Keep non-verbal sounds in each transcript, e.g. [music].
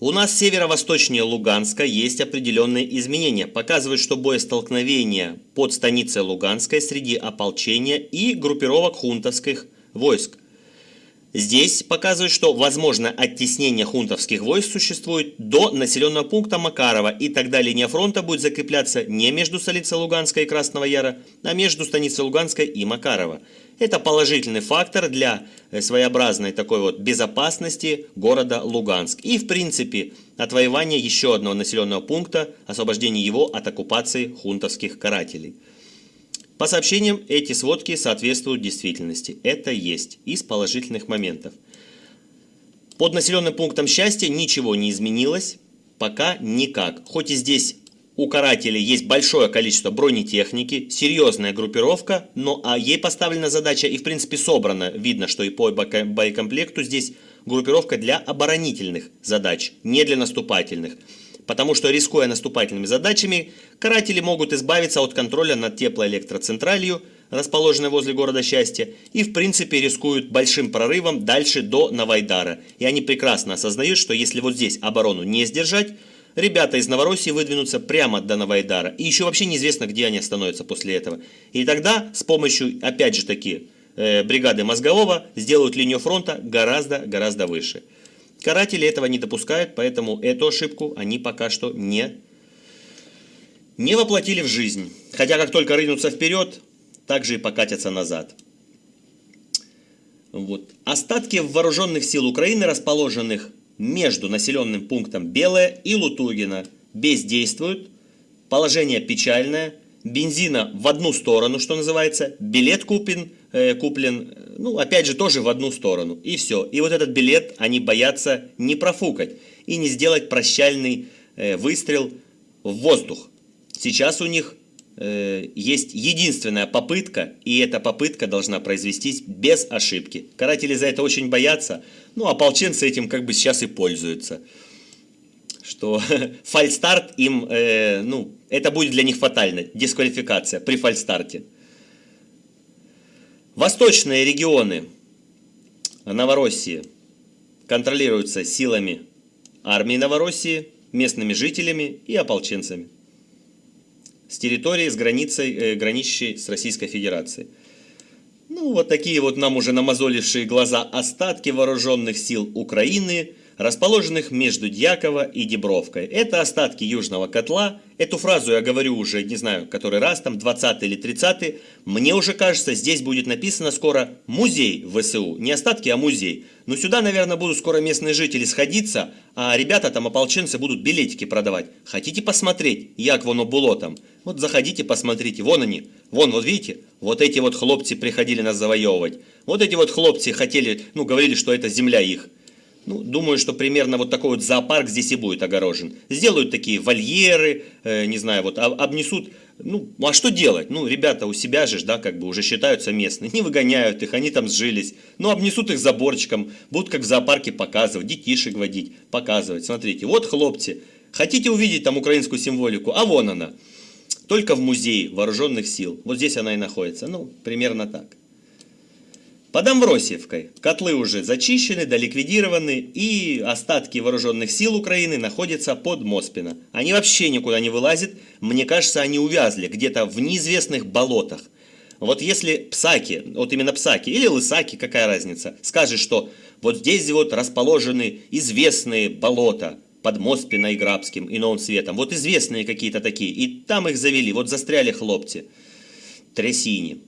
У нас северо-восточнее Луганска есть определенные изменения. Показывают, что боестолкновения под станицей Луганской среди ополчения и группировок хунтовских войск. Здесь показывают, что возможно оттеснение хунтовских войск существует до населенного пункта Макарова, и тогда линия фронта будет закрепляться не между столицей Луганской и Красного Яра, а между станицей Луганской и Макарова. Это положительный фактор для э, своеобразной такой вот безопасности города Луганск. И в принципе отвоевания еще одного населенного пункта, освобождение его от оккупации хунтовских карателей. По сообщениям, эти сводки соответствуют действительности. Это есть из положительных моментов. Под населенным пунктом счастья ничего не изменилось, пока никак. Хоть и здесь у карателей есть большое количество бронетехники, серьезная группировка, но а ей поставлена задача и в принципе собрана. Видно, что и по боекомплекту здесь группировка для оборонительных задач, не для наступательных. Потому что, рискуя наступательными задачами, каратели могут избавиться от контроля над теплоэлектроцентралью, расположенной возле города Счастья, и в принципе рискуют большим прорывом дальше до Новайдара. И они прекрасно осознают, что если вот здесь оборону не сдержать, ребята из Новороссии выдвинутся прямо до Новайдара. И еще вообще неизвестно, где они остановятся после этого. И тогда с помощью, опять же таки, э, бригады Мозгового сделают линию фронта гораздо-гораздо выше. Каратели этого не допускают, поэтому эту ошибку они пока что не, не воплотили в жизнь. Хотя как только рынутся вперед, так же и покатятся назад. Вот. Остатки вооруженных сил Украины, расположенных между населенным пунктом Белое и Лутугина, бездействуют. Положение печальное. Бензина в одну сторону, что называется. Билет купен, э, куплен ну, опять же, тоже в одну сторону. И все. И вот этот билет они боятся не профукать и не сделать прощальный э, выстрел в воздух. Сейчас у них э, есть единственная попытка, и эта попытка должна произвестись без ошибки. Каратели за это очень боятся, ну, а ополченцы этим как бы сейчас и пользуются. Что [laughs] фальстарт им, э, ну, это будет для них фатально, дисквалификация при фальстарте. Восточные регионы Новороссии контролируются силами армии Новороссии, местными жителями и ополченцами с территории, с границей, э, граничащей с Российской Федерацией. Ну, вот такие вот нам уже намазолившие глаза остатки вооруженных сил Украины – расположенных между Дьяково и Дебровкой. Это остатки Южного котла. Эту фразу я говорю уже, не знаю, который раз, там 20 или 30 Мне уже кажется, здесь будет написано скоро «Музей ВСУ». Не остатки, а музей. Но сюда, наверное, будут скоро местные жители сходиться, а ребята там, ополченцы, будут билетики продавать. Хотите посмотреть, як воно было там? Вот заходите, посмотрите, вон они. Вон, вот видите, вот эти вот хлопцы приходили нас завоевывать. Вот эти вот хлопцы хотели, ну, говорили, что это земля их. Ну, думаю, что примерно вот такой вот зоопарк здесь и будет огорожен. Сделают такие вольеры, э, не знаю, вот обнесут. Ну, а что делать? Ну, ребята у себя же, да, как бы уже считаются местные. Не выгоняют их, они там сжились. Ну, обнесут их заборчиком, будут как в зоопарке показывать, детишек водить, показывать. Смотрите, вот хлопцы, хотите увидеть там украинскую символику? А вон она. Только в музее вооруженных сил. Вот здесь она и находится. Ну, примерно так. Под Амвросиевкой котлы уже зачищены, доликвидированы, и остатки вооруженных сил Украины находятся под Моспино. Они вообще никуда не вылазят, мне кажется, они увязли где-то в неизвестных болотах. Вот если Псаки, вот именно Псаки или Лысаки, какая разница, скажет, что вот здесь вот расположены известные болота под Моспино и Грабским и Новым Светом, вот известные какие-то такие, и там их завели, вот застряли хлопцы, трясини.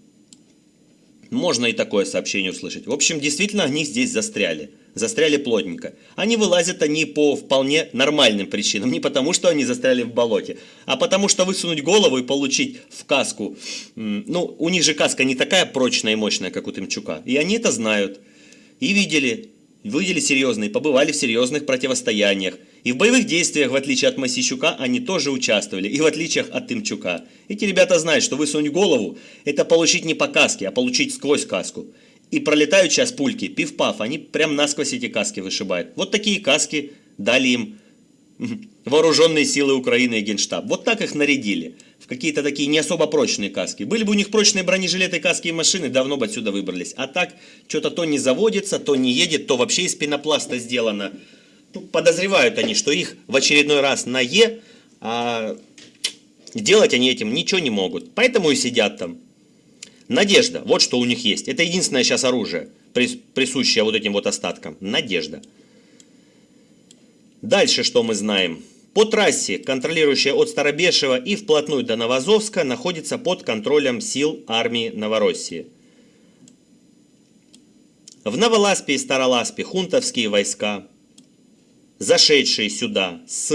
Можно и такое сообщение услышать. В общем, действительно, они здесь застряли. Застряли плотненько. Они вылазят они по вполне нормальным причинам. Не потому, что они застряли в болоте, а потому, что высунуть голову и получить в каску. Ну, у них же каска не такая прочная и мощная, как у Тымчука. И они это знают. И видели, видели серьезные, побывали в серьезных противостояниях. И в боевых действиях, в отличие от Масищука, они тоже участвовали, и в отличие от Тымчука. Эти ребята знают, что высунуть голову – это получить не по каске, а получить сквозь каску. И пролетают сейчас пульки, пиф-паф, они прям насквозь эти каски вышибают. Вот такие каски дали им [laughs] вооруженные силы Украины и Генштаб. Вот так их нарядили. В какие-то такие не особо прочные каски. Были бы у них прочные бронежилеты, каски и машины, давно бы отсюда выбрались. А так, что-то то не заводится, то не едет, то вообще из пенопласта сделано. Ну, подозревают они, что их в очередной раз на Е, а делать они этим ничего не могут. Поэтому и сидят там. Надежда, вот что у них есть. Это единственное сейчас оружие, присущее вот этим вот остаткам. Надежда. Дальше что мы знаем? По трассе, контролирующая от Старобешева и вплотную до Новозовска, находится под контролем сил армии Новороссии. В Новоласпе и Староласпе хунтовские войска, зашедшие сюда с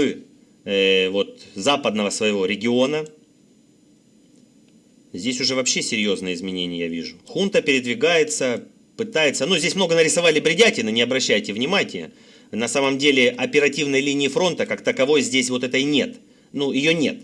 э, вот, западного своего региона, здесь уже вообще серьезные изменения я вижу. Хунта передвигается, пытается, ну здесь много нарисовали бредятины, не обращайте внимания, на самом деле оперативной линии фронта как таковой здесь вот этой нет. Ну, ее нет.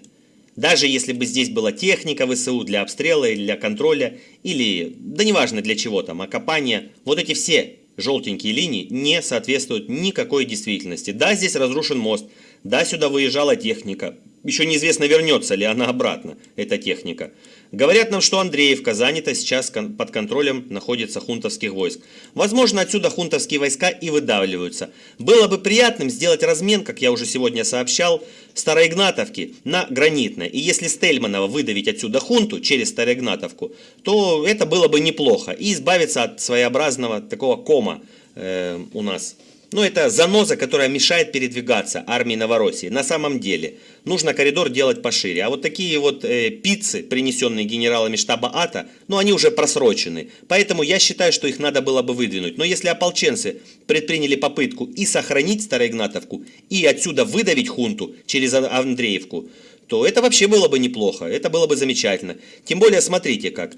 Даже если бы здесь была техника ВСУ для обстрела или для контроля, или, да неважно для чего там, окопания, вот эти все желтенькие линии не соответствуют никакой действительности. Да, здесь разрушен мост, да, сюда выезжала техника, еще неизвестно, вернется ли она обратно, эта техника. Говорят нам, что Андреевка занята сейчас под контролем находится хунтовских войск. Возможно, отсюда хунтовские войска и выдавливаются. Было бы приятным сделать размен, как я уже сегодня сообщал, Староигнатовки на Гранитное. И если Стельманова выдавить отсюда хунту через Староигнатовку, то это было бы неплохо. И избавиться от своеобразного такого кома э, у нас ну, это заноза, которая мешает передвигаться армии Новороссии. На самом деле, нужно коридор делать пошире. А вот такие вот э, пиццы, принесенные генералами штаба АТО, ну, они уже просрочены. Поэтому я считаю, что их надо было бы выдвинуть. Но если ополченцы предприняли попытку и сохранить Староигнатовку, и отсюда выдавить хунту через Андреевку, то это вообще было бы неплохо, это было бы замечательно. Тем более, смотрите как,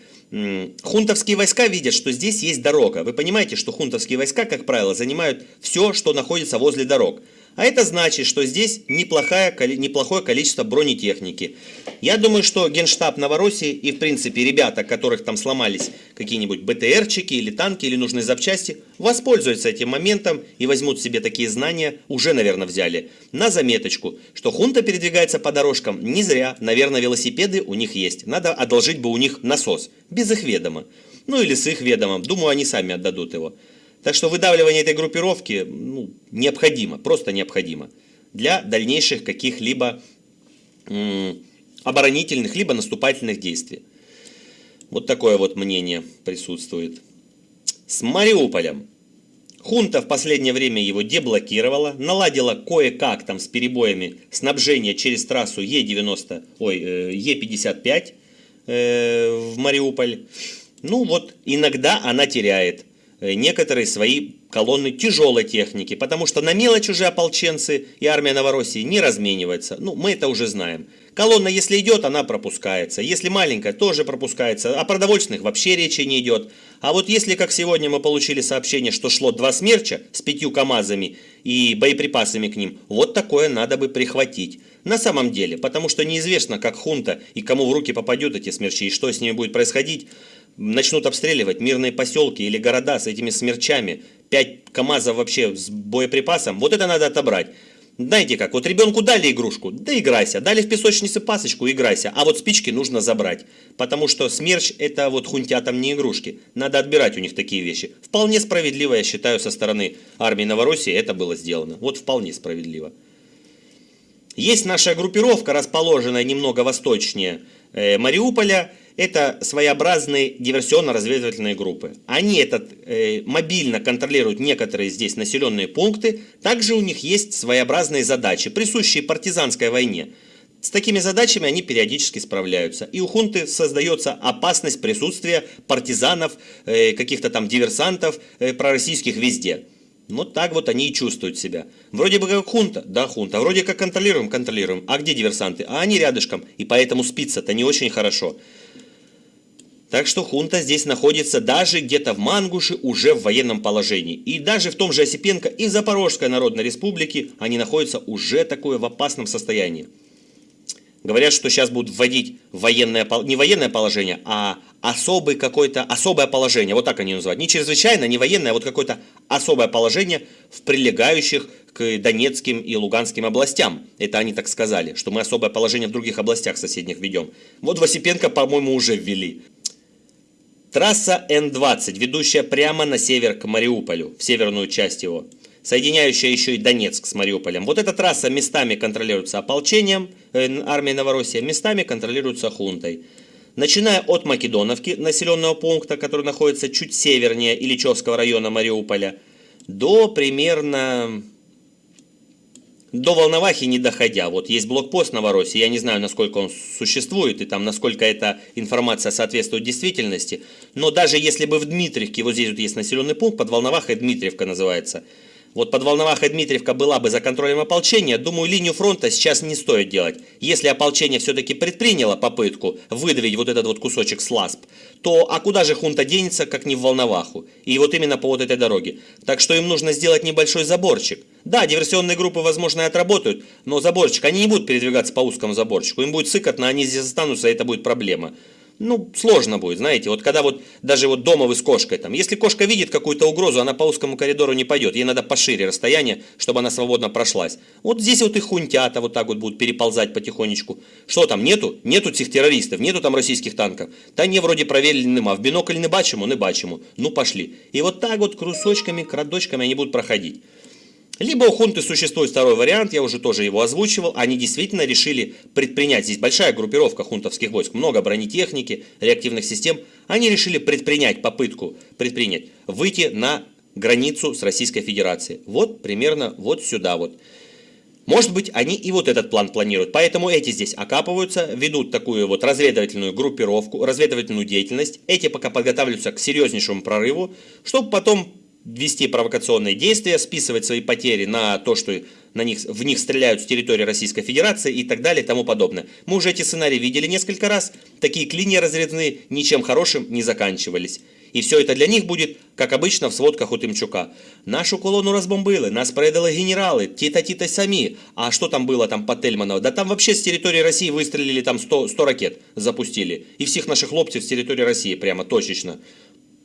хунтовские войска видят, что здесь есть дорога. Вы понимаете, что хунтовские войска, как правило, занимают все, что находится возле дорог. А это значит, что здесь неплохое, неплохое количество бронетехники. Я думаю, что Генштаб Новороссии и, в принципе, ребята, которых там сломались какие-нибудь БТРчики или танки или нужные запчасти, воспользуются этим моментом и возьмут себе такие знания, уже, наверное, взяли, на заметочку, что хунта передвигается по дорожкам не зря, наверное, велосипеды у них есть. Надо одолжить бы у них насос, без их ведома. Ну или с их ведомом, думаю, они сами отдадут его. Так что выдавливание этой группировки ну, необходимо, просто необходимо для дальнейших каких-либо оборонительных, либо наступательных действий. Вот такое вот мнение присутствует. С Мариуполем. Хунта в последнее время его деблокировала, наладила кое-как там с перебоями снабжение через трассу Е90, ой, э, Е55 э, в Мариуполь. Ну вот, иногда она теряет. Э, некоторые свои колонны тяжелой техники, потому что на мелочь уже ополченцы и армия Новороссии не разменивается. Ну, мы это уже знаем. Колонна, если идет, она пропускается. Если маленькая, тоже пропускается. О продовольственных вообще речи не идет. А вот если, как сегодня мы получили сообщение, что шло два смерча с пятью КАМАЗами и боеприпасами к ним, вот такое надо бы прихватить. На самом деле, потому что неизвестно, как хунта и кому в руки попадет эти смерчи и что с ними будет происходить начнут обстреливать мирные поселки или города с этими смерчами, 5 КАМАЗов вообще с боеприпасом, вот это надо отобрать. Знаете как, вот ребенку дали игрушку, да играйся, дали в песочнице пасочку, играйся, а вот спички нужно забрать, потому что смерч это вот хунтятам не игрушки, надо отбирать у них такие вещи. Вполне справедливо, я считаю, со стороны армии Новороссии это было сделано, вот вполне справедливо. Есть наша группировка, расположенная немного восточнее э, Мариуполя, это своеобразные диверсионно-разведывательные группы. Они этот, э, мобильно контролируют некоторые здесь населенные пункты. Также у них есть своеобразные задачи, присущие партизанской войне. С такими задачами они периодически справляются. И у хунты создается опасность присутствия партизанов, э, каких-то там диверсантов э, пророссийских везде. Вот так вот они и чувствуют себя. Вроде бы как хунта, да хунта, вроде как контролируем, контролируем. А где диверсанты? А они рядышком, и поэтому спится-то не очень хорошо. Так что хунта здесь находится даже где-то в Мангуше уже в военном положении. И даже в том же Осипенко и Запорожской Народной Республике они находятся уже такое в опасном состоянии. Говорят, что сейчас будут вводить военное, не военное положение, а особый какое-то, особое положение, вот так они называют. Не чрезвычайно, не военное, а вот какое-то особое положение в прилегающих к Донецким и Луганским областям. Это они так сказали, что мы особое положение в других областях соседних ведем. Вот в Осипенко, по-моему, уже ввели. Трасса Н-20, ведущая прямо на север к Мариуполю, в северную часть его. соединяющая еще и Донецк с Мариуполем. Вот эта трасса местами контролируется ополчением, э, армией Новороссия, местами контролируется хунтой. Начиная от Македоновки, населенного пункта, который находится чуть севернее Ильичевского района Мариуполя, до примерно до Волновахи не доходя. Вот есть блокпост Новороссии, я не знаю, насколько он существует и там, насколько эта информация соответствует действительности, но даже если бы в Дмитриевке, вот здесь вот есть населенный пункт, под Волновахой Дмитриевка называется, вот под Волновахой Дмитриевка была бы за контролем ополчения, думаю, линию фронта сейчас не стоит делать. Если ополчение все-таки предприняло попытку выдавить вот этот вот кусочек сласп, то а куда же хунта денется, как не в Волноваху? И вот именно по вот этой дороге. Так что им нужно сделать небольшой заборчик. Да, диверсионные группы, возможно, и отработают, но заборчик, они не будут передвигаться по узкому заборчику. Им будет сыкотно, они здесь останутся, и это будет проблема ну, сложно будет, знаете, вот когда вот даже вот дома вы с кошкой там, если кошка видит какую-то угрозу, она по узкому коридору не пойдет, ей надо пошире расстояние, чтобы она свободно прошлась. Вот здесь вот и хунтята вот так вот будут переползать потихонечку. Что там, нету? Нету этих террористов, нету там российских танков. Та не вроде проверили нема, в бинокль не бачимо, не бачимо, ну пошли. И вот так вот крусочками, крадочками они будут проходить. Либо у хунты существует второй вариант, я уже тоже его озвучивал, они действительно решили предпринять, здесь большая группировка хунтовских войск, много бронетехники, реактивных систем, они решили предпринять попытку, предпринять, выйти на границу с Российской Федерацией. Вот примерно вот сюда вот. Может быть, они и вот этот план планируют. Поэтому эти здесь окапываются, ведут такую вот разведывательную группировку, разведывательную деятельность. Эти пока подготавливаются к серьезнейшему прорыву, чтобы потом вести провокационные действия, списывать свои потери на то, что на них, в них стреляют с территории Российской Федерации и так далее и тому подобное. Мы уже эти сценарии видели несколько раз. Такие клинья разрезные ничем хорошим не заканчивались. И все это для них будет, как обычно, в сводках у Тимчука. Нашу колонну разбомбили, нас предали генералы, тита-тита сами. А что там было там по Тельманово? Да там вообще с территории России выстрелили там 100, 100 ракет, запустили. И всех наших хлопцев с территории России прямо точечно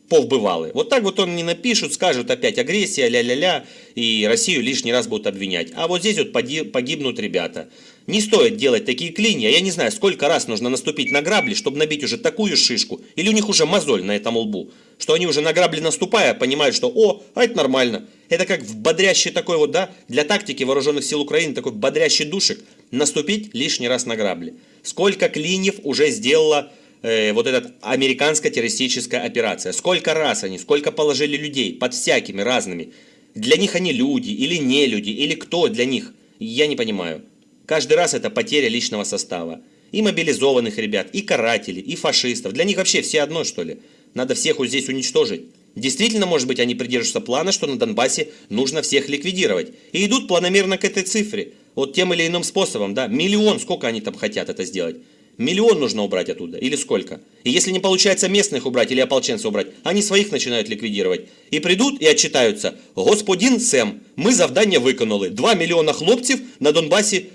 повбывали. Вот так вот он не напишут, скажут опять агрессия, ля-ля-ля, и Россию лишний раз будут обвинять. А вот здесь вот погибнут ребята. Не стоит делать такие клинья. Я не знаю, сколько раз нужно наступить на грабли, чтобы набить уже такую шишку. Или у них уже мозоль на этом лбу. Что они уже на грабли наступая, понимают, что о, а это нормально. Это как в бодрящий такой вот, да, для тактики вооруженных сил Украины, такой бодрящий душек, наступить лишний раз на грабли. Сколько клиньев уже сделала э, вот эта американская террористическая операция. Сколько раз они, сколько положили людей под всякими разными. Для них они люди или не люди, или кто для них, я не понимаю. Каждый раз это потеря личного состава. И мобилизованных ребят, и карателей, и фашистов. Для них вообще все одно, что ли. Надо всех вот здесь уничтожить. Действительно, может быть, они придерживаются плана, что на Донбассе нужно всех ликвидировать. И идут планомерно к этой цифре. Вот тем или иным способом, да. Миллион, сколько они там хотят это сделать. Миллион нужно убрать оттуда, или сколько? И если не получается местных убрать или ополченцев убрать, они своих начинают ликвидировать. И придут и отчитаются. Господин Сэм, мы завдання виконали. 2 миллиона хлопцев на Донбассе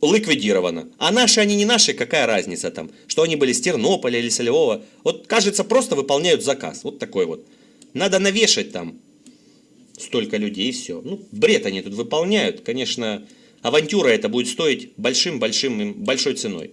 ликвидировано. А наши они не наши, какая разница там? Что они были с Тернополя или Солевого? Вот кажется, просто выполняют заказ. Вот такой вот. Надо навешать там столько людей и все. Ну, бред они тут выполняют. Конечно, авантюра это будет стоить большим-большим большой ценой.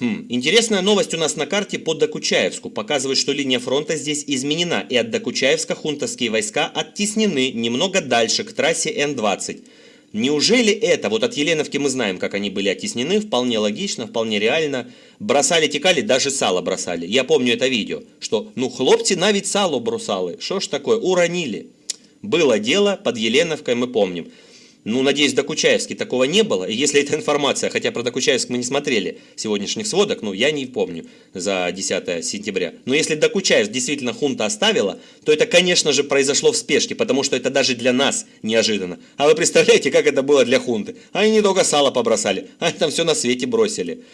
Хм, интересная новость у нас на карте по Докучаевску. Показывает, что линия фронта здесь изменена, и от Докучаевска хунтовские войска оттеснены немного дальше, к трассе Н-20. Неужели это, вот от Еленовки мы знаем, как они были оттеснены, вполне логично, вполне реально. Бросали, текали, даже сало бросали. Я помню это видео, что, ну, хлопцы навіть сало бросали. Что ж такое, уронили. Было дело под Еленовкой, мы помним. Ну, надеюсь, в Докучаевске такого не было. И если эта информация, хотя про Докучаевск мы не смотрели сегодняшних сводок, ну, я не помню за 10 сентября. Но если Докучаевск действительно хунта оставила, то это, конечно же, произошло в спешке, потому что это даже для нас неожиданно. А вы представляете, как это было для хунты? Они не только сало побросали, [laughs] они там все на свете бросили.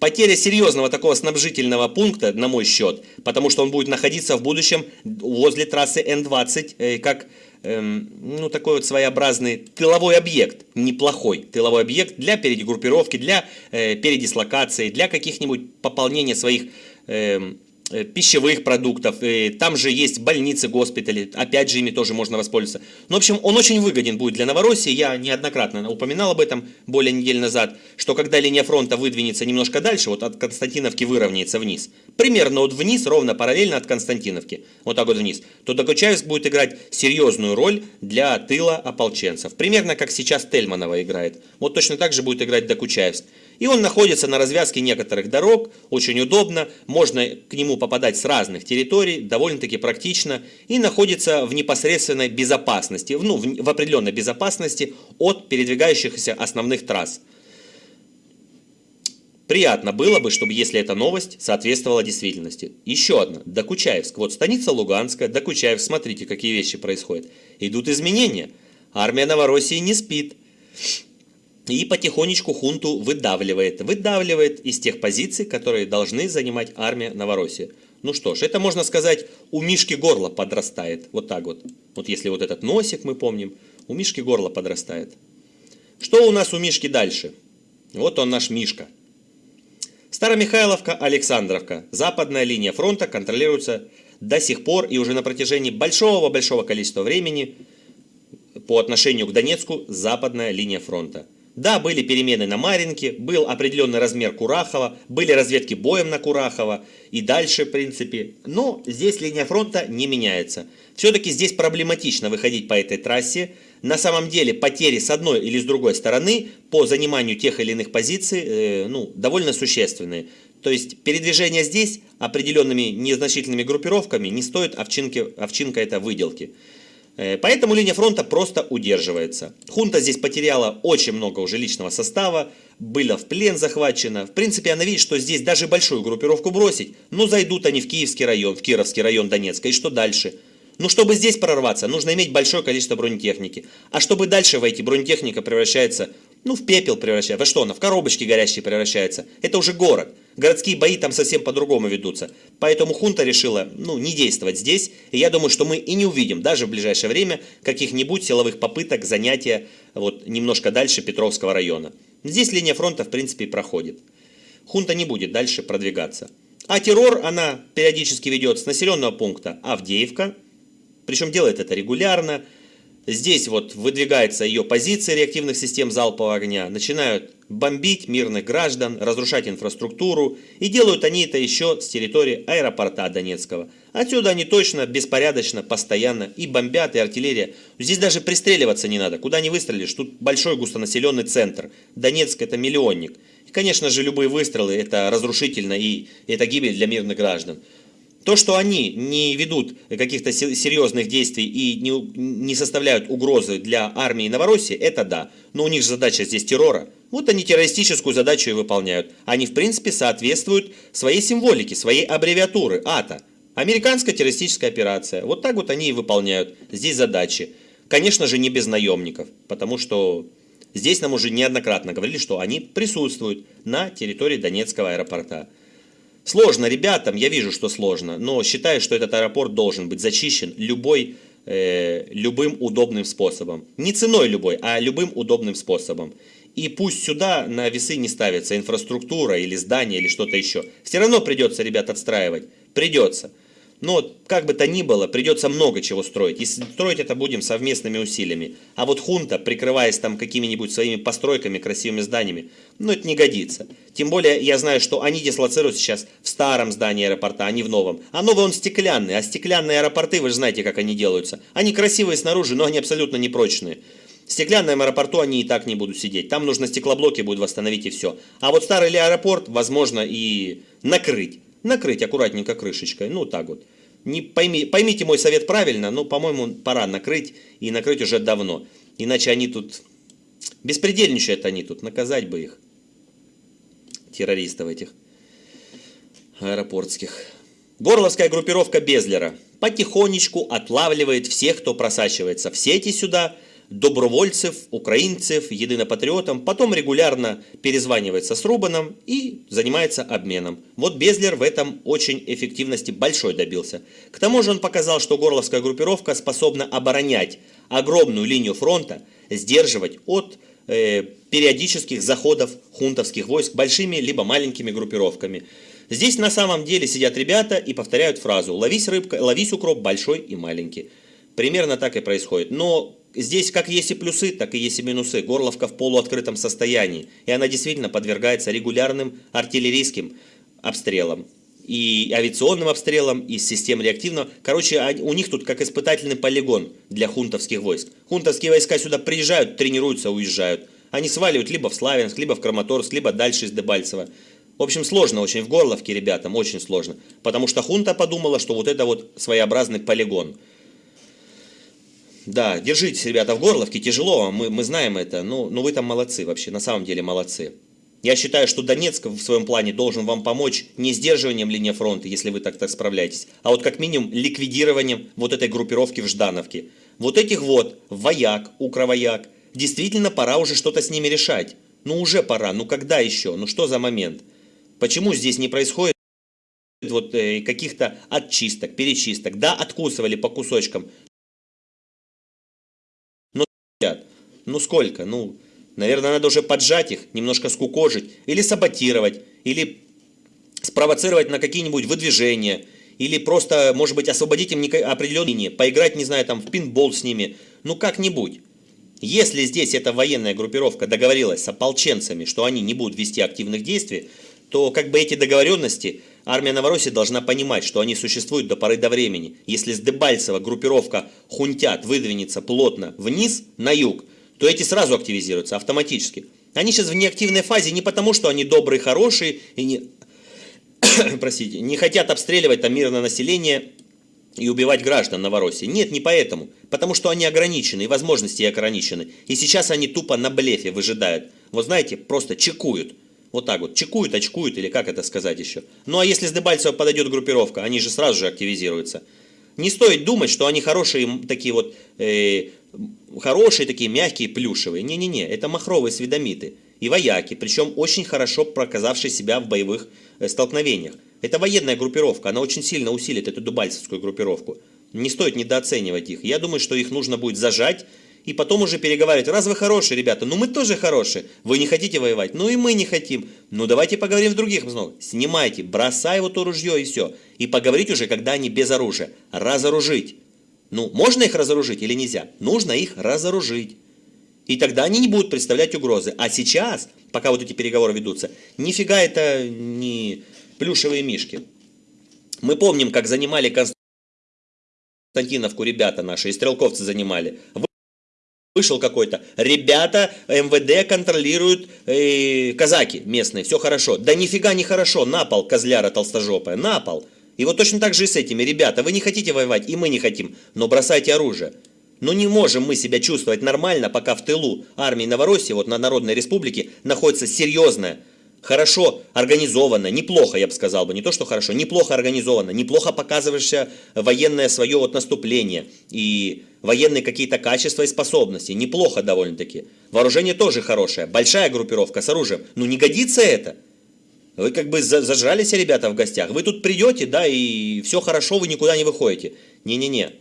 Потеря серьезного такого снабжительного пункта, на мой счет, потому что он будет находиться в будущем возле трассы Н-20, э, как эм, ну, такой вот своеобразный тыловой объект, неплохой тыловой объект для перегруппировки, для э, передислокации, для каких-нибудь пополнения своих э, Э, пищевых продуктов, и там же есть больницы, госпитали, опять же ими тоже можно воспользоваться. Ну, в общем, он очень выгоден будет для Новороссии, я неоднократно упоминал об этом более недели назад, что когда линия фронта выдвинется немножко дальше, вот от Константиновки выровняется вниз, примерно вот вниз, ровно параллельно от Константиновки, вот так вот вниз, то Докучаевск будет играть серьезную роль для тыла ополченцев, примерно как сейчас Тельманова играет, вот точно так же будет играть Докучаевск. И он находится на развязке некоторых дорог, очень удобно, можно к нему попадать с разных территорий, довольно-таки практично, и находится в непосредственной безопасности, ну, в, в определенной безопасности от передвигающихся основных трасс. Приятно было бы, чтобы если эта новость соответствовала действительности. Еще одна. Докучаевск. Вот станица Луганская, Докучаевск. Смотрите, какие вещи происходят. Идут изменения. Армия Новороссии не спит и потихонечку хунту выдавливает. Выдавливает из тех позиций, которые должны занимать армия Новороссии. Ну что ж, это можно сказать, у Мишки горло подрастает. Вот так вот. Вот если вот этот носик мы помним, у Мишки горло подрастает. Что у нас у Мишки дальше? Вот он наш Мишка. Старомихайловка, Александровка. Западная линия фронта контролируется до сих пор и уже на протяжении большого-большого количества времени по отношению к Донецку западная линия фронта. Да, были перемены на Маринке, был определенный размер Курахова, были разведки боем на Курахова и дальше, в принципе. Но здесь линия фронта не меняется. Все-таки здесь проблематично выходить по этой трассе. На самом деле потери с одной или с другой стороны по заниманию тех или иных позиций э, ну, довольно существенные. То есть передвижение здесь определенными незначительными группировками не стоит овчинки, овчинка это выделки. Э, поэтому линия фронта просто удерживается. Хунта здесь потеряла очень много уже личного состава, было в плен захвачено. В принципе, она видит, что здесь даже большую группировку бросить, но зайдут они в Киевский район, в Кировский район Донецка. И что дальше? Ну, чтобы здесь прорваться, нужно иметь большое количество бронетехники. А чтобы дальше войти, бронетехника превращается, ну, в пепел превращается. Во что она? В коробочки горящие превращается. Это уже город. Городские бои там совсем по-другому ведутся. Поэтому хунта решила, ну, не действовать здесь. И я думаю, что мы и не увидим даже в ближайшее время каких-нибудь силовых попыток занятия вот немножко дальше Петровского района. Здесь линия фронта, в принципе, и проходит. Хунта не будет дальше продвигаться. А террор она периодически ведет с населенного пункта Авдеевка, причем делает это регулярно. Здесь вот выдвигается ее позиция реактивных систем залпового огня. Начинают бомбить мирных граждан, разрушать инфраструктуру. И делают они это еще с территории аэропорта Донецкого. Отсюда они точно, беспорядочно, постоянно и бомбят, и артиллерия. Здесь даже пристреливаться не надо. Куда не выстрелишь, тут большой густонаселенный центр. Донецк это миллионник. И, конечно же, любые выстрелы это разрушительно и это гибель для мирных граждан. То, что они не ведут каких-то серьезных действий и не, не составляют угрозы для армии Новороссии, это да. Но у них же задача здесь террора. Вот они террористическую задачу и выполняют. Они, в принципе, соответствуют своей символике, своей аббревиатуры АТА. Американская террористическая операция. Вот так вот они и выполняют здесь задачи. Конечно же, не без наемников, потому что здесь нам уже неоднократно говорили, что они присутствуют на территории Донецкого аэропорта. Сложно ребятам, я вижу, что сложно, но считаю, что этот аэропорт должен быть зачищен любой, э, любым удобным способом. Не ценой любой, а любым удобным способом. И пусть сюда на весы не ставится инфраструктура или здание или что-то еще. Все равно придется, ребят, отстраивать. Придется. Но как бы то ни было, придется много чего строить. И строить это будем совместными усилиями. А вот хунта, прикрываясь там какими-нибудь своими постройками, красивыми зданиями, ну это не годится. Тем более я знаю, что они дислоцируют сейчас в старом здании аэропорта, а не в новом. А новый он стеклянный, а стеклянные аэропорты, вы же знаете, как они делаются. Они красивые снаружи, но они абсолютно непрочные. В стеклянном аэропорту они и так не будут сидеть. Там нужно стеклоблоки будет восстановить и все. А вот старый ли аэропорт, возможно, и накрыть накрыть аккуратненько крышечкой, ну так вот. Не пойми, поймите мой совет правильно, но, по-моему, пора накрыть, и накрыть уже давно. Иначе они тут, беспредельничают они тут, наказать бы их, террористов этих аэропортских. Горловская группировка Безлера потихонечку отлавливает всех, кто просачивается в сети сюда, добровольцев, украинцев, единопатриотам, потом регулярно перезванивается с Рубаном и занимается обменом. Вот Безлер в этом очень эффективности большой добился. К тому же он показал, что горловская группировка способна оборонять огромную линию фронта, сдерживать от э, периодических заходов хунтовских войск большими либо маленькими группировками. Здесь на самом деле сидят ребята и повторяют фразу «ловись рыбка, ловись укроп большой и маленький». Примерно так и происходит. Но здесь как есть и плюсы, так и есть и минусы. Горловка в полуоткрытом состоянии. И она действительно подвергается регулярным артиллерийским обстрелам. И авиационным обстрелам, и систем реактивного. Короче, у них тут как испытательный полигон для хунтовских войск. Хунтовские войска сюда приезжают, тренируются, уезжают. Они сваливают либо в Славянск, либо в Краматорск, либо дальше из Дебальцева. В общем, сложно очень в Горловке ребятам, очень сложно. Потому что хунта подумала, что вот это вот своеобразный полигон – да, держитесь, ребята, в Горловке, тяжело, мы, мы знаем это, но, но вы там молодцы вообще, на самом деле молодцы. Я считаю, что Донецк в своем плане должен вам помочь не сдерживанием линии фронта, если вы так, так справляетесь, а вот как минимум ликвидированием вот этой группировки в Ждановке. Вот этих вот, вояк, укровояк, действительно пора уже что-то с ними решать. Ну уже пора, ну когда еще, ну что за момент? Почему здесь не происходит вот э, каких-то отчисток, перечисток? Да, откусывали по кусочкам, Ну сколько? Ну, наверное, надо уже поджать их, немножко скукожить, или саботировать, или спровоцировать на какие-нибудь выдвижения, или просто, может быть, освободить им определенные поиграть, не знаю, там в пинбол с ними, ну как-нибудь. Если здесь эта военная группировка договорилась с ополченцами, что они не будут вести активных действий, то как бы эти договоренности армия Новороссии должна понимать, что они существуют до поры до времени. Если с Дебальцева группировка хунтят выдвинется плотно вниз, на юг, то эти сразу активизируются автоматически. Они сейчас в неактивной фазе не потому, что они добрые, хорошие и не, [coughs] простите, не хотят обстреливать там мирное население и убивать граждан Новороссии. Нет, не поэтому. Потому что они ограничены, и возможности ограничены. И сейчас они тупо на блефе выжидают. Вот знаете, просто чекуют. Вот так вот, чекуют, очкуют, или как это сказать еще. Ну а если с Дебальцева подойдет группировка, они же сразу же активизируются. Не стоит думать, что они хорошие такие вот э, хорошие такие мягкие плюшевые. Не-не-не, это махровые сведомиты и вояки, причем очень хорошо проказавшие себя в боевых э, столкновениях. Это военная группировка, она очень сильно усилит эту дубальцевскую группировку. Не стоит недооценивать их. Я думаю, что их нужно будет зажать и потом уже переговаривать. Раз вы хорошие, ребята, ну мы тоже хорошие. Вы не хотите воевать, ну и мы не хотим. Ну давайте поговорим в других обстановках. Снимайте, бросай вот то ружье и все. И поговорить уже, когда они без оружия. Разоружить. Ну, можно их разоружить или нельзя? Нужно их разоружить. И тогда они не будут представлять угрозы. А сейчас, пока вот эти переговоры ведутся, нифига это не плюшевые мишки. Мы помним, как занимали Константиновку ребята наши, и стрелковцы занимали. Вышел какой-то. Ребята, МВД контролируют э, казаки местные, все хорошо. Да нифига не хорошо, на пол козляра толстожопая, на пол. И вот точно так же и с этими. Ребята, вы не хотите воевать, и мы не хотим, но бросайте оружие. Но не можем мы себя чувствовать нормально, пока в тылу армии Новороссии, вот на Народной Республике, находится серьезная, хорошо организованная, неплохо, я бы сказал бы, не то что хорошо, неплохо организованная, неплохо показывающая военное свое вот наступление и военные какие-то качества и способности, неплохо довольно-таки. Вооружение тоже хорошее, большая группировка с оружием, ну не годится это. Вы как бы зажрались, ребята, в гостях. Вы тут придете, да, и все хорошо, вы никуда не выходите. Не-не-не.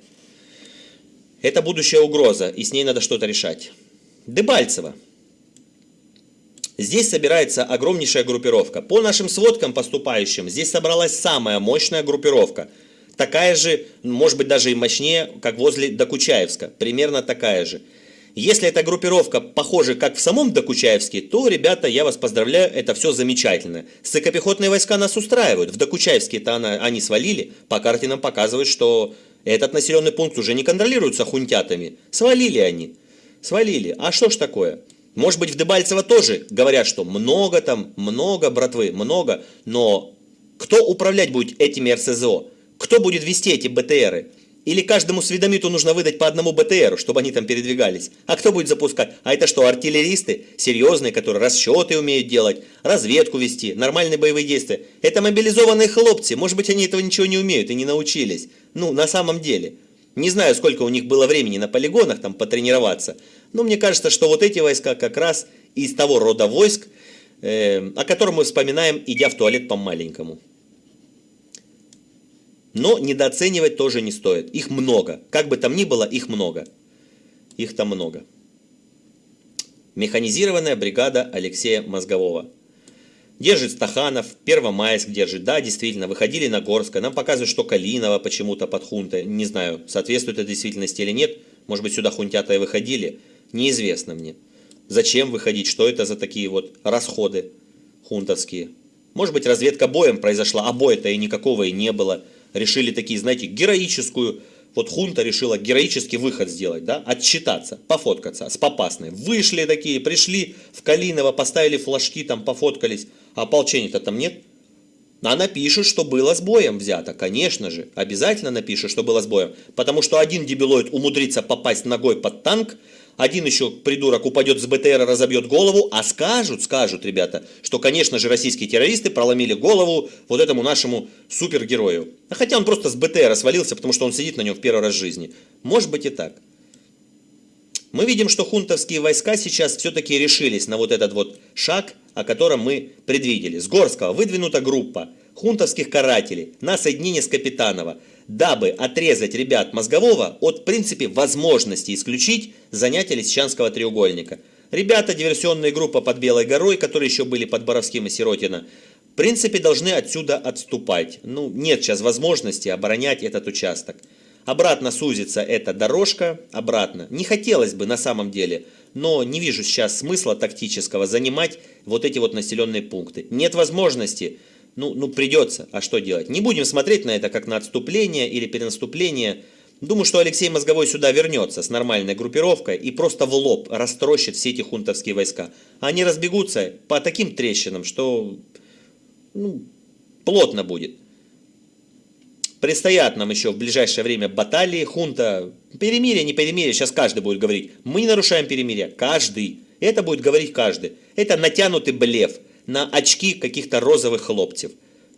Это будущая угроза, и с ней надо что-то решать. Дебальцево. Здесь собирается огромнейшая группировка. По нашим сводкам поступающим, здесь собралась самая мощная группировка. Такая же, может быть даже и мощнее, как возле Докучаевска. Примерно такая же. Если эта группировка похожа как в самом Докучаевске, то, ребята, я вас поздравляю, это все замечательно. Сыкопехотные войска нас устраивают. В Докучаевске-то они свалили, по карте нам показывают, что этот населенный пункт уже не контролируется хунтятами. Свалили они. Свалили. А что ж такое? Может быть в Дебальцево тоже говорят, что много там, много братвы, много, но кто управлять будет этими РСЗО? Кто будет вести эти БТРы? Или каждому сведомиту нужно выдать по одному БТРу, чтобы они там передвигались? А кто будет запускать? А это что, артиллеристы? Серьезные, которые расчеты умеют делать, разведку вести, нормальные боевые действия. Это мобилизованные хлопцы. Может быть, они этого ничего не умеют и не научились. Ну, на самом деле. Не знаю, сколько у них было времени на полигонах там потренироваться. Но мне кажется, что вот эти войска как раз из того рода войск, э, о котором мы вспоминаем, идя в туалет по-маленькому. Но недооценивать тоже не стоит. Их много. Как бы там ни было, их много. Их там много. Механизированная бригада Алексея Мозгового. Держит Стаханов, Первомайск держит, да, действительно, выходили на Горское, нам показывают, что Калинова почему-то под хунтой, не знаю, соответствует это действительности или нет, может быть, сюда хунтята и выходили, неизвестно мне. Зачем выходить, что это за такие вот расходы хунтовские. Может быть, разведка боем произошла, а боя-то и никакого и не было. Решили такие, знаете, героическую вот хунта решила героический выход сделать, да, отчитаться, пофоткаться с попасной. Вышли такие, пришли в Калиново, поставили флажки, там пофоткались, а ополчения-то там нет. А напишут, что было с боем взято, конечно же, обязательно напишут, что было с боем. Потому что один дебилоид умудрится попасть ногой под танк, один еще придурок упадет с БТР, разобьет голову, а скажут, скажут, ребята, что, конечно же, российские террористы проломили голову вот этому нашему супергерою. А хотя он просто с БТР свалился, потому что он сидит на нем в первый раз в жизни. Может быть и так. Мы видим, что хунтовские войска сейчас все-таки решились на вот этот вот шаг, о котором мы предвидели. С Горского выдвинута группа хунтовских карателей на соединение с Капитанова – дабы отрезать ребят мозгового от, в принципе, возможности исключить занятия Лисичанского треугольника. Ребята, диверсионная группа под Белой горой, которые еще были под Боровским и Сиротино, в принципе, должны отсюда отступать. Ну, нет сейчас возможности оборонять этот участок. Обратно сузится эта дорожка, обратно. Не хотелось бы на самом деле, но не вижу сейчас смысла тактического занимать вот эти вот населенные пункты. Нет возможности ну, ну придется, а что делать? Не будем смотреть на это как на отступление или перенаступление. Думаю, что Алексей Мозговой сюда вернется с нормальной группировкой и просто в лоб растрощит все эти хунтовские войска. Они разбегутся по таким трещинам, что ну, плотно будет. Предстоят нам еще в ближайшее время баталии, хунта, перемирие, не перемирие, сейчас каждый будет говорить. Мы не нарушаем перемирие, каждый. Это будет говорить каждый. Это натянутый блеф на очки каких-то розовых хлопцев.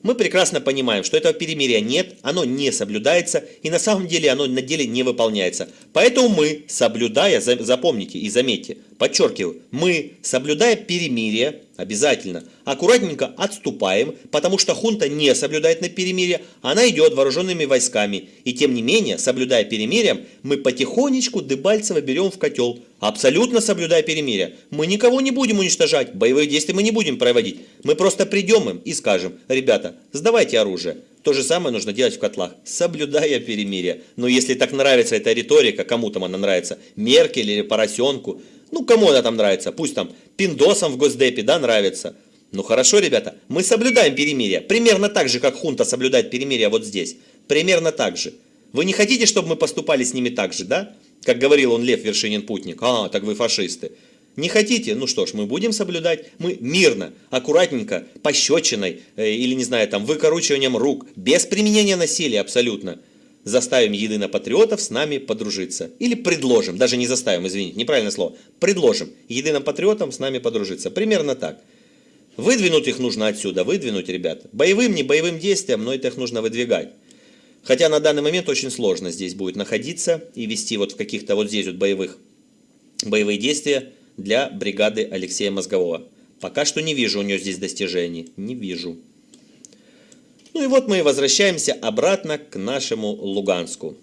Мы прекрасно понимаем, что этого перемирия нет, оно не соблюдается, и на самом деле оно на деле не выполняется. Поэтому мы, соблюдая, запомните и заметьте, подчеркиваю, мы, соблюдая перемирие, обязательно, аккуратненько отступаем, потому что хунта не соблюдает на перемирие, она идет вооруженными войсками. И тем не менее, соблюдая перемирие, мы потихонечку Дебальцева берем в котел, абсолютно соблюдая перемирие. Мы никого не будем уничтожать, боевых действий мы не будем проводить. Мы просто придем им и скажем, ребята, сдавайте оружие. То же самое нужно делать в котлах, соблюдая перемирие. Но если так нравится эта риторика, кому там она нравится, Меркель или Поросенку, ну кому она там нравится, пусть там пиндосам в Госдепе, да, нравится. Ну хорошо, ребята, мы соблюдаем перемирие, примерно так же, как хунта соблюдает перемирие вот здесь. Примерно так же. Вы не хотите, чтобы мы поступали с ними так же, да? Как говорил он Лев Вершинин Путник. А, так вы фашисты. Не хотите? Ну что ж, мы будем соблюдать. Мы мирно, аккуратненько, пощечиной э, или, не знаю, там, выкоручиванием рук, без применения насилия абсолютно. Заставим единопатриотов с нами подружиться. Или предложим, даже не заставим, извините, неправильное слово. Предложим единопатриотам с нами подружиться. Примерно так. Выдвинуть их нужно отсюда, выдвинуть, ребята. Боевым, не боевым действием, но это их нужно выдвигать. Хотя на данный момент очень сложно здесь будет находиться и вести вот в каких-то вот здесь вот боевых, боевые действия для бригады Алексея Мозгового. Пока что не вижу у нее здесь достижений. Не вижу. Ну и вот мы возвращаемся обратно к нашему Луганску.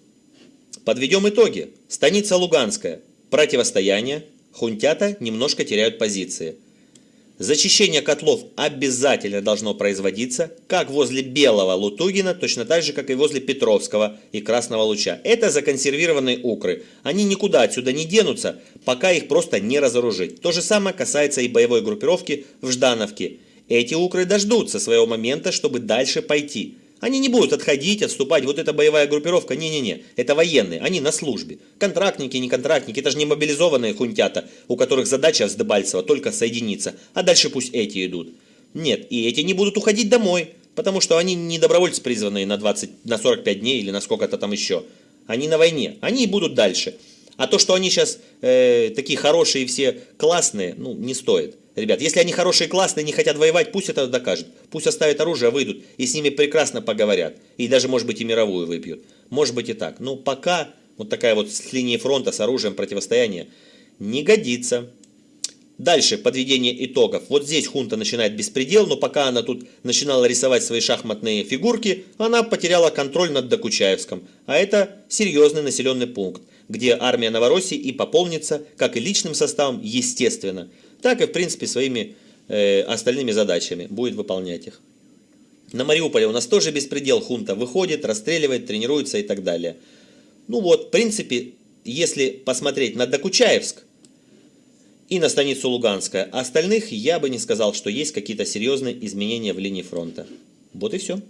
Подведем итоги. Станица Луганская. Противостояние. Хунтята немножко теряют позиции. Зачищение котлов обязательно должно производиться, как возле Белого Лутугина, точно так же, как и возле Петровского и Красного Луча. Это законсервированные укры. Они никуда отсюда не денутся, пока их просто не разоружить. То же самое касается и боевой группировки в Ждановке. Эти укры дождутся своего момента, чтобы дальше пойти. Они не будут отходить, отступать. Вот эта боевая группировка, не-не-не, это военные, они на службе. Контрактники, не контрактники, это же не мобилизованные хунтята, у которых задача с Дебальцева только соединиться, а дальше пусть эти идут. Нет, и эти не будут уходить домой, потому что они не добровольцы призванные на, 20, на 45 дней или на сколько-то там еще. Они на войне, они будут дальше. А то, что они сейчас э, такие хорошие и все классные, ну, не стоит. Ребят, если они хорошие классные, не хотят воевать, пусть это докажут. Пусть оставят оружие, выйдут и с ними прекрасно поговорят. И даже, может быть, и мировую выпьют. Может быть и так. Но пока вот такая вот с линии фронта с оружием противостояния не годится. Дальше подведение итогов. Вот здесь хунта начинает беспредел, но пока она тут начинала рисовать свои шахматные фигурки, она потеряла контроль над Докучаевском. А это серьезный населенный пункт, где армия Новороссии и пополнится, как и личным составом, естественно так и, в принципе, своими э, остальными задачами, будет выполнять их. На Мариуполе у нас тоже беспредел, хунта выходит, расстреливает, тренируется и так далее. Ну вот, в принципе, если посмотреть на Докучаевск и на станицу Луганская, остальных я бы не сказал, что есть какие-то серьезные изменения в линии фронта. Вот и все.